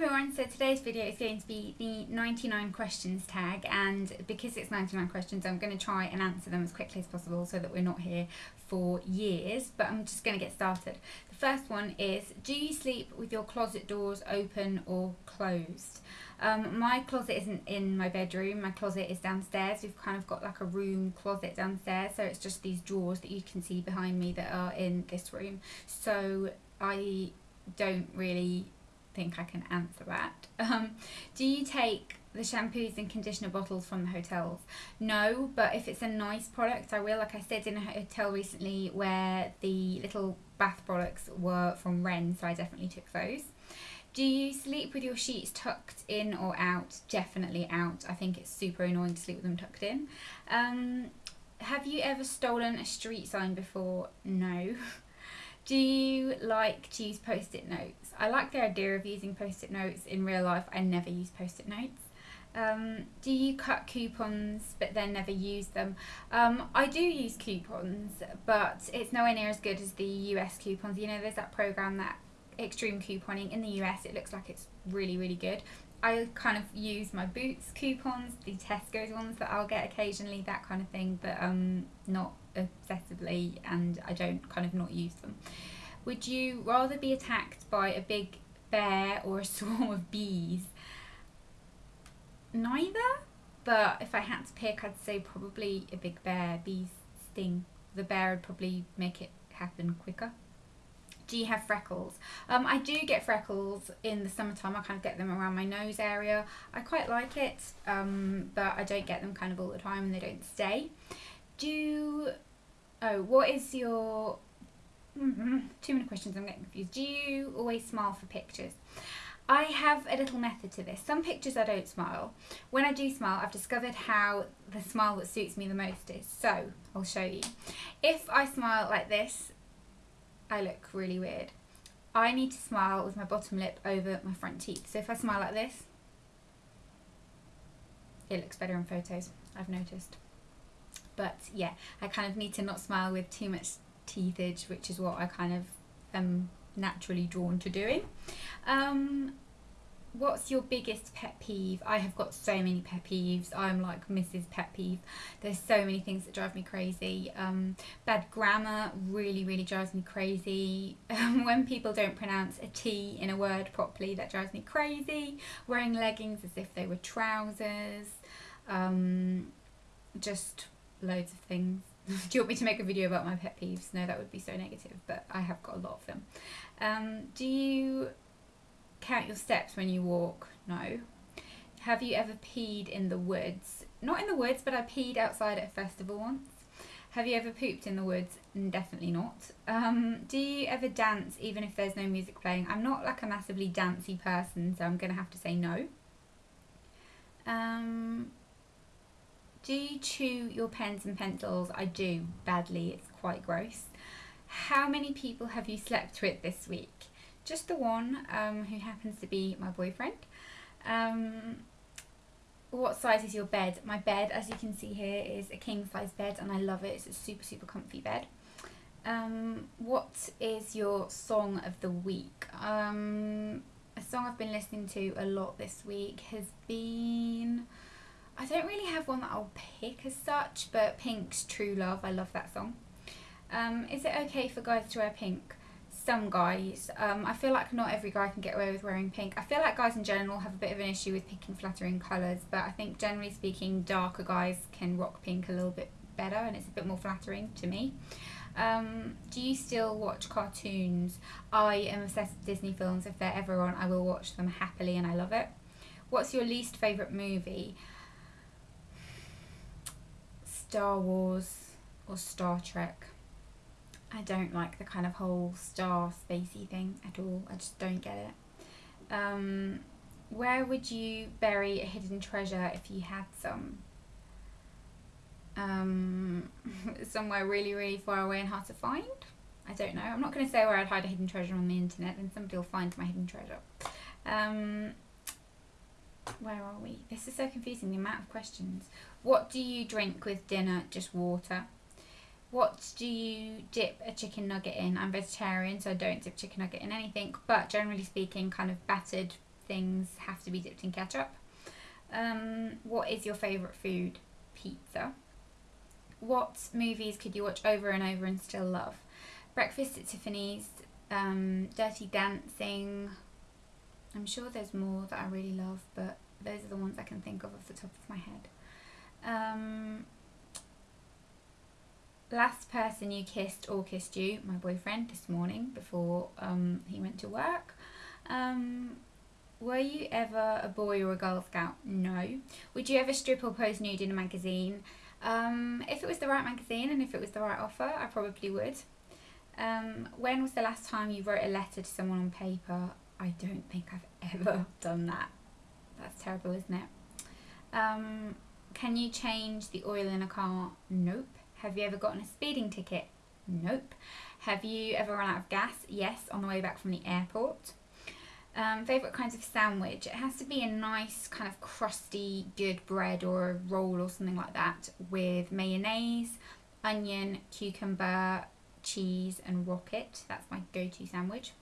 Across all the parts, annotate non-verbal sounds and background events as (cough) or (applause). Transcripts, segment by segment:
everyone, so today's video is going to be the 99 questions tag and because it's 99 questions I'm going to try and answer them as quickly as possible so that we're not here for years but I'm just going to get started. The first one is do you sleep with your closet doors open or closed? Um, my closet isn't in my bedroom, my closet is downstairs. We've kind of got like a room closet downstairs so it's just these drawers that you can see behind me that are in this room. So I don't really think I can answer that. (laughs) Um, do you take the shampoos and conditioner bottles from the hotels? No, but if it's a nice product, I will. Like I said in a hotel recently where the little bath products were from Ren, so I definitely took those. Do you sleep with your sheets tucked in or out? Definitely out. I think it's super annoying to sleep with them tucked in. Um, have you ever stolen a street sign before? No. (laughs) Do you like to use post-it notes? I like the idea of using post-it notes in real life. I never use post-it notes. Um, do you cut coupons but then never use them? Um, I do use coupons, but it's nowhere near as good as the US coupons. You know, there's that program that extreme couponing in the US. It looks like it's really, really good. I kind of use my Boots coupons, the Tesco's ones that I'll get occasionally, that kind of thing, but um, not obsessively and I don't kind of not use them. Would you rather be attacked by a big bear or a (laughs) swarm of bees? Neither, but if I had to pick, I'd say probably a big bear. Bees sting. The bear would probably make it happen quicker. Do you have freckles? Um, I do get freckles in the summertime. I kind of get them around my nose area. I quite like it, um, but I don't get them kind of all the time and they don't stay. Do Oh, what is your... Mm-hmm, too many questions, I'm getting confused. Do you always smile for pictures? I have a little method to this. Some pictures I don't smile. When I do smile, I've discovered how the smile that suits me the most is. So, I'll show you. If I smile like this, I look really weird. I need to smile with my bottom lip over my front teeth. So if I smile like this, it looks better in photos, I've noticed. But yeah, I kind of need to not smile with too much teethage, which is what I kind of am naturally drawn to doing. Um, what's your biggest pet peeve? I have got so many pet peeves. I'm like Mrs. Pet Peeve. There's so many things that drive me crazy. Um, bad grammar really, really drives me crazy. (laughs) Um, when people don't pronounce a T in a word properly, that drives me crazy. Wearing leggings as if they were trousers. Um, just loads of things. (laughs) Do you want me to make a video about my pet peeves? No, that would be so negative, but I have got a lot of them. Um, do you count your steps when you walk? No. Have you ever peed in the woods? Not in the woods, but I peed outside at a festival once. Have you ever pooped in the woods? Definitely not. Um, do you ever dance even if there's no music playing? I'm not like a massively dancey person, so I'm going to have to say no. Um, do you chew your pens and pencils? I do, badly, it's quite gross. How many people have you slept with this week? Just the one, um, who happens to be my boyfriend. Um, what size is your bed? My bed, as you can see here, is a king size bed and I love it. It's a super, super comfy bed. Um, what is your song of the week? Um, a song I've been listening to a lot this week has been... I don't really have one that I'll pick as such, but Pink's True Love, I love that song. Um, is it okay for guys to wear pink? Some guys. Um, I feel like not every guy can get away with wearing pink. I feel like guys in general have a bit of an issue with picking flattering colours, but I think generally speaking, darker guys can rock pink a little bit better and it's a bit more flattering to me. Um, do you still watch cartoons? I am obsessed with Disney films. If they're ever on, I will watch them happily and I love it. What's your least favourite movie? Star Wars or Star Trek. I don't like the kind of whole star spacey thing at all. I just don't get it. Um, where would you bury a hidden treasure if you had some? Um, (laughs) somewhere really, really far away and hard to find? I don't know. I'm not going to say where I'd hide a hidden treasure on the internet, then somebody will find my hidden treasure. Um, where are we? This is so confusing, the amount of questions. What do you drink with dinner? Just water. What do you dip a chicken nugget in? I'm vegetarian, so I don't dip chicken nugget in anything, but generally speaking, kind of battered things have to be dipped in ketchup. Um, what is your favourite food? Pizza. What movies could you watch over and over and still love? Breakfast at Tiffany's, um, Dirty Dancing. I'm sure there's more that I really love, but those are the ones I can think of off the top of my head. Um, last person you kissed or kissed you, my boyfriend, this morning before um, he went to work. Um, were you ever a boy or a Girl Scout? No. Would you ever strip or pose nude in a magazine? Um, if it was the right magazine and if it was the right offer, I probably would. Um, when was the last time you wrote a letter to someone on paper? I don't think I've ever (laughs) done that. That's terrible, isn't it? Um, can you change the oil in a car? Nope. Have you ever gotten a speeding ticket? Nope. Have you ever run out of gas? Yes, on the way back from the airport. Um, favourite kinds of sandwich? It has to be a nice kind of crusty, good bread or a roll or something like that with mayonnaise, onion, cucumber, cheese and rocket. That's my go-to sandwich.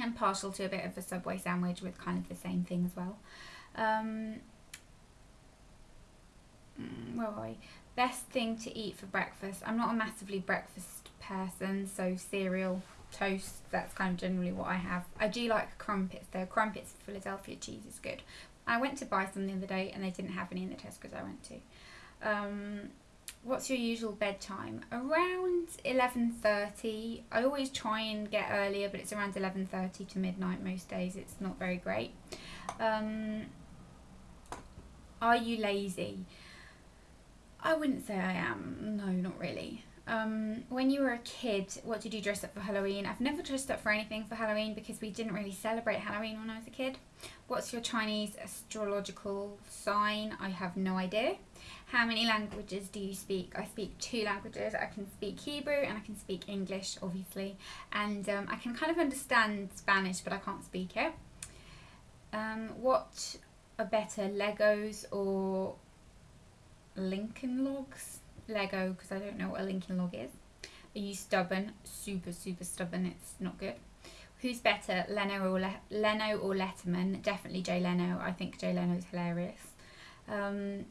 And partial to a bit of a Subway sandwich with kind of the same thing as well. Um, where are we? Best thing to eat for breakfast. I'm not a massively breakfast person, so cereal, toast, that's kind of generally what I have. I do like crumpets though. Crumpets Philadelphia cheese is good. I went to buy some the other day and they didn't have any in the Tesco's I went to. Um, what's your usual bedtime? Around 11.30. I always try and get earlier, but it's around 11.30 to midnight most days. It's not very great. Um, are you lazy? I wouldn't say I am. No, not really. Um, when you were a kid, what did you dress up for Halloween? I've never dressed up for anything for Halloween because we didn't really celebrate Halloween when I was a kid. What's your Chinese astrological sign? I have no idea. How many languages do you speak? I speak two languages. I can speak Hebrew and I can speak English, obviously. And um, I can kind of understand Spanish, but I can't speak it. Um, what are better, Legos or Lincoln Logs? Lego, because I don't know what a Lincoln Log is. Are you stubborn? Super, super stubborn. It's not good. Who's better, Leno or Le- Leno or Letterman? Definitely Jay Leno. I think Jay Leno's hilarious. Um,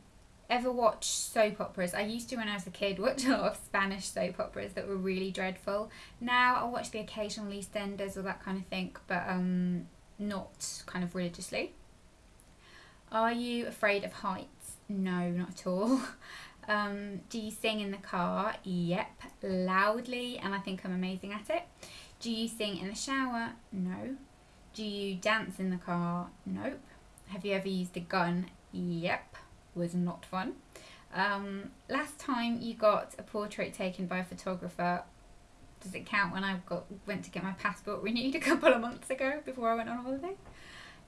ever watch soap operas? I used to when I was a kid watch a lot of Spanish soap operas that were really dreadful. Now I watch the occasional EastEnders or that kind of thing, but um, not kind of religiously. Are you afraid of heights? No, not at all. (laughs) Um, do you sing in the car? Yep, loudly, and I think I'm amazing at it. Do you sing in the shower? No. Do you dance in the car? Nope. Have you ever used a gun? Yep, was not fun. Um, last time you got a portrait taken by a photographer, does it count when I got went to get my passport (laughs) renewed a couple of months ago before I went on holiday?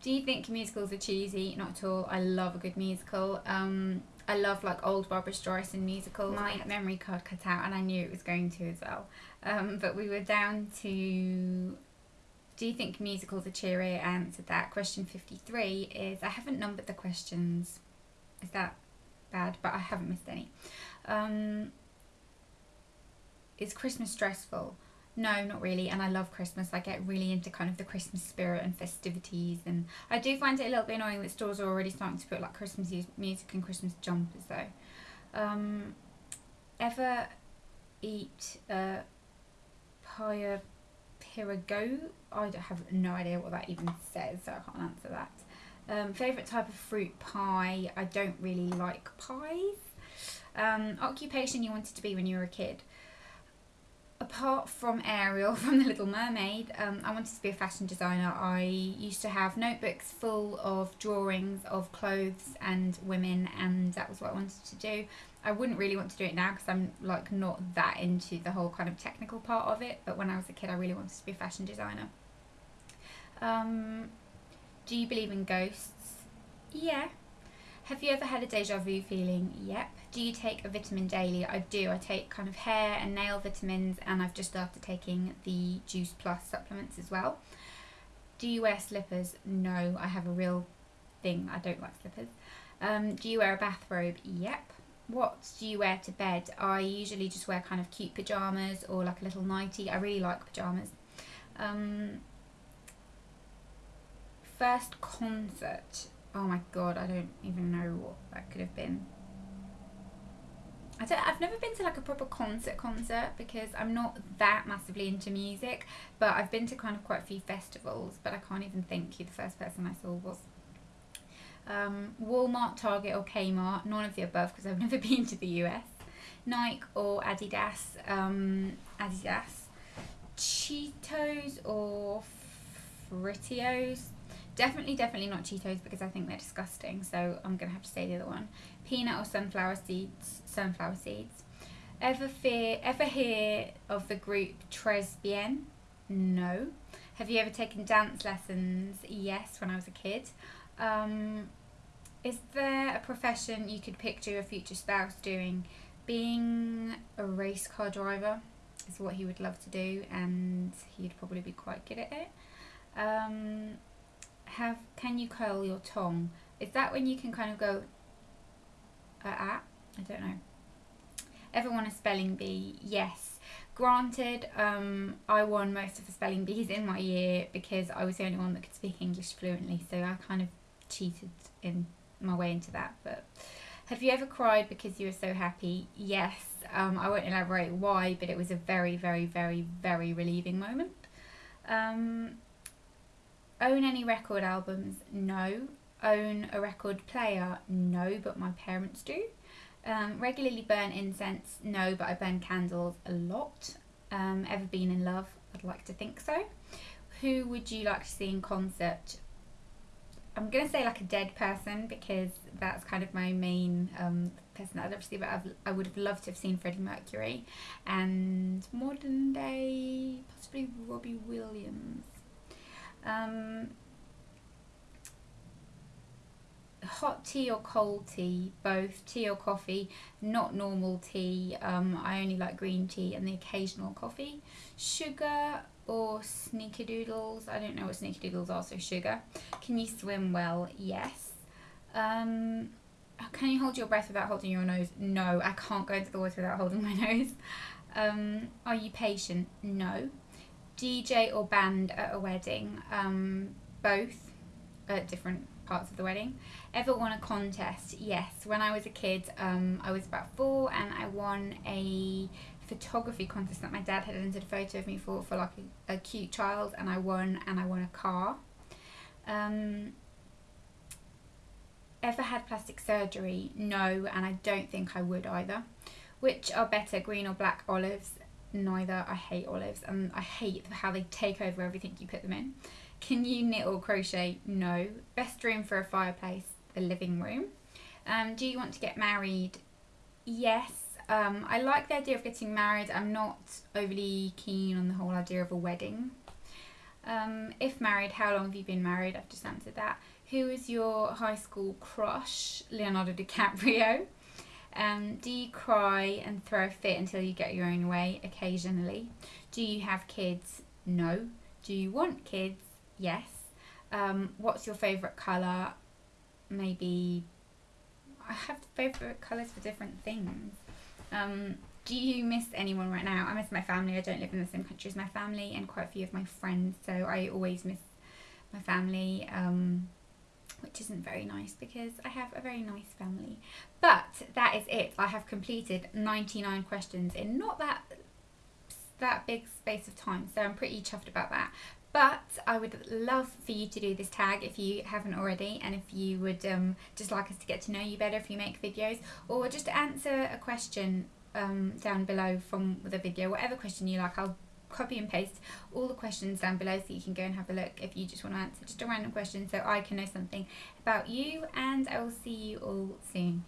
Do you think musicals are cheesy? Not at all. I love a good musical. Um, I love like old Barbra Streisand musicals. My memory card cut out, and I knew it was going to as well. Um, but we were down to. Do you think musicals are cheery? I answered that. Question fifty three is I haven't numbered the questions. Is that bad? But I haven't missed any. Um, is Christmas stressful? No, not really. And I love Christmas. I get really into kind of the Christmas spirit and festivities. And I do find it a little bit annoying that stores are already starting to put like Christmas music and Christmas jumpers though. Um, ever eat a pie pia pirago? I have no idea what that even says, so I can't answer that. Um, favourite type of fruit pie? I don't really like pies. Um, occupation you wanted to be when you were a kid? Apart from Ariel (laughs) from The Little Mermaid, um, I wanted to be a fashion designer. I used to have notebooks full of drawings of clothes and women, and that was what I wanted to do. I wouldn't really want to do it now because I'm like not that into the whole kind of technical part of it. But when I was a kid, I really wanted to be a fashion designer. Um, do you believe in ghosts? Yeah. Have you ever had a deja vu feeling? Yep. Do you take a vitamin daily? I do. I take kind of hair and nail vitamins, and I've just started taking the Juice Plus supplements as well. Do you wear slippers? No, I have a real thing. I don't like slippers. Um, do you wear a bathrobe? Yep. What do you wear to bed? I usually just wear kind of cute pajamas or like a little nightie. I really like pajamas. Um, first concert. Oh my god, I don't even know what that could have been. I don't, I've never been to like a proper concert concert because I'm not that massively into music, but I've been to kind of quite a few festivals, but I can't even think who the first person I saw was. Um, Walmart, Target, or Kmart, none of the above because I've (laughs) never been to the US. Nike or Adidas, um, Adidas. Cheetos or Fritos. Definitely, definitely not Cheetos because I think they're disgusting. So I'm gonna have to say the other one. Peanut or sunflower seeds. Sunflower seeds. Ever fear? Ever hear of the group Tres Bien? No. Have you ever taken dance lessons? Yes, when I was a kid. Um, is there a profession you could picture your future spouse doing? Being a race car driver is what he would love to do, and he'd probably be quite good at it. Um, have can you curl your tongue? Is that when you can kind of go uh, at? I don't know. Ever won a spelling bee? Yes. Granted, um, I won most of the spelling bees in my year because I was the only one that could speak English fluently, so I kind of cheated in my way into that. But have you ever cried because you were so happy? Yes. Um, I won't elaborate why, but it was a very, very, very, very relieving moment. Um, own any record albums? No. Own a record player? No, but my parents do. Um, regularly burn incense? No, but I burn candles a lot. Um, ever been in love? I'd like to think so. Who would you like to see in concert? I'm gonna say like a dead person because that's kind of my main um, person that I'd love to see. But I've, I would have loved to have seen Freddie Mercury and modern day possibly Robbie Williams. Um, hot tea or cold tea, both tea or coffee, not normal tea. Um, I only like green tea and the occasional coffee. Sugar or sneakerdoodles. I don't know what sneakerdoodles are, so sugar. Can you swim well? Yes. Um, can you hold your breath without holding your nose? No, I can't go into the water without holding my (laughs) nose. Um, are you patient? No. DJ or band at a wedding? Um, both at different parts of the wedding. Ever won a contest? Yes. When I was a kid, um, I was about four and I won a photography contest that my dad had entered a photo of me for for like a, a cute child and I won and I won a car. Um, ever had plastic surgery? No, and I don't think I would either. Which are better, green or black olives? Neither. I hate olives and I hate how they take over everything you put them in. Can you knit or crochet? No. Best room for a fireplace? The living room. Um, do you want to get married? Yes. Um, I like the idea of getting married. I'm not overly keen on the whole idea of a wedding. Um, if married, how long have you been married? I've just answered that. Who is your high school crush? Leonardo (laughs) DiCaprio. Um, do you cry and throw a fit until you get your own way? Occasionally. Do you have kids? No. Do you want kids? Yes. Um, what's your favourite colour? Maybe. I have favourite colours for different things. Um, do you miss anyone right now? I miss my family. I don't live in the same country as my family and quite a few of my friends, so I always miss my family, um, which isn't very nice because I have a very nice family. But that is it. I have completed 99 questions in not that that big space of time, so I'm pretty chuffed about that. But I would love for you to do this tag if you haven't already, and if you would um, just like us to get to know you better if you make videos, or just answer a question um, down below from the video, whatever question you like. I'll copy and paste all the questions down below so you can go and have a look if you just want to answer just a random question so I can know something about you and I will see you all soon.